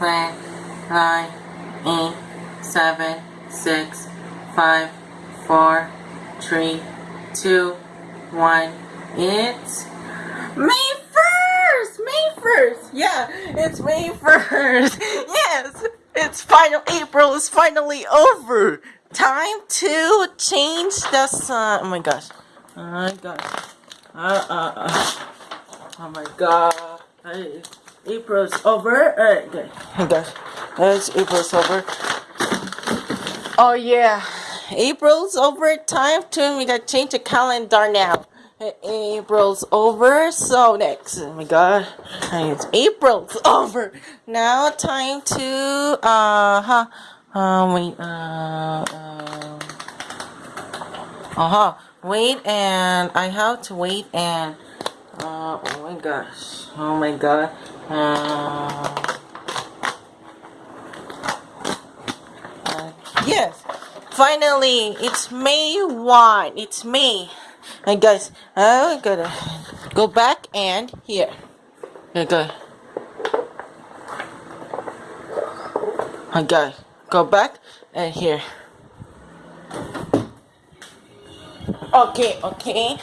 ten, nine, eight, seven, six, five, four, three, two, one. It's May 1st! May 1st! Yeah, it's May 1st! Yes! It's final April is finally over! Time to change the sun. Oh my gosh. Oh my gosh. Uh, uh, uh. Oh my god. Hey, April's over. Alright, okay. Oh gosh. It's April's over. Oh yeah. April's over. Time to we gotta change the calendar now. April's over. So next. Oh my god. It's April's over. Now time to uh huh. Uh wait uh uh uh-huh. Wait and I have to wait and uh oh my gosh. Oh my god. Uh, uh yes. Finally, it's May 1. It's May. And guys, I gotta go back and here. Okay. Okay, go back and here. Okay, okay.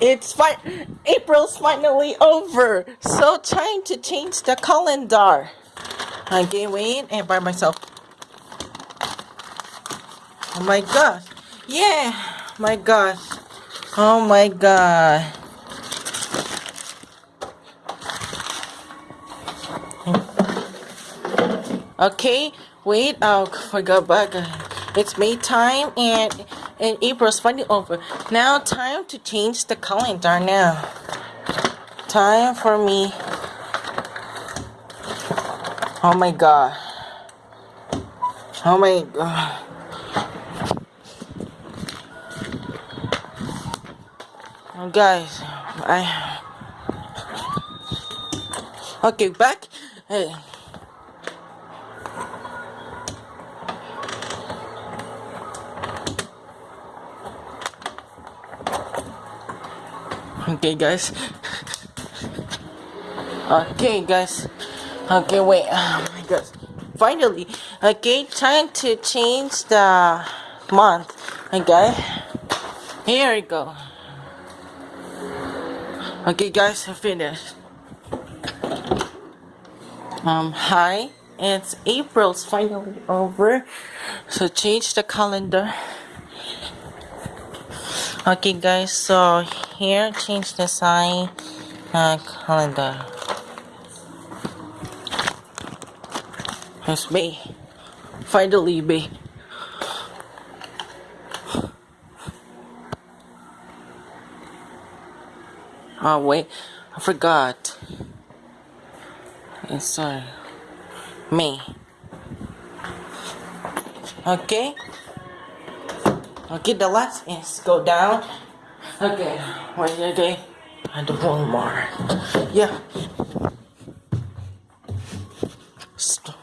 It's fine. April's finally over. So time to change the calendar. Okay, wait and by myself. Oh my gosh. Yeah. My gosh. Oh my god. Okay, wait, I'll forgot back. It's May time and and April's finally over. Now time to change the calendar now. Time for me. Oh my god. Oh my god. Oh, guys, I. Okay, back. Hey. Okay, guys. Okay, guys. Okay, wait. Oh my god. Finally. Okay, time to change the month. Okay. Here we go. Okay, guys, I finished. Um, hi. It's April's finally over. So change the calendar. Okay guys, so here change the sign uh, calendar. It's me. Finally me. Oh wait, I forgot. It's sorry. Me. Okay. Okay, the last is go down. Okay, wait, okay. And one more. Yeah. Stop.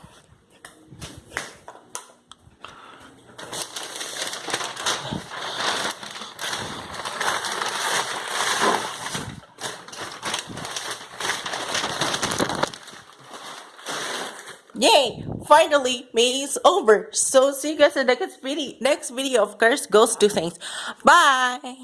Yay! Finally, May is over. So see you guys in the next video. Next video, of course, goes to things. Bye.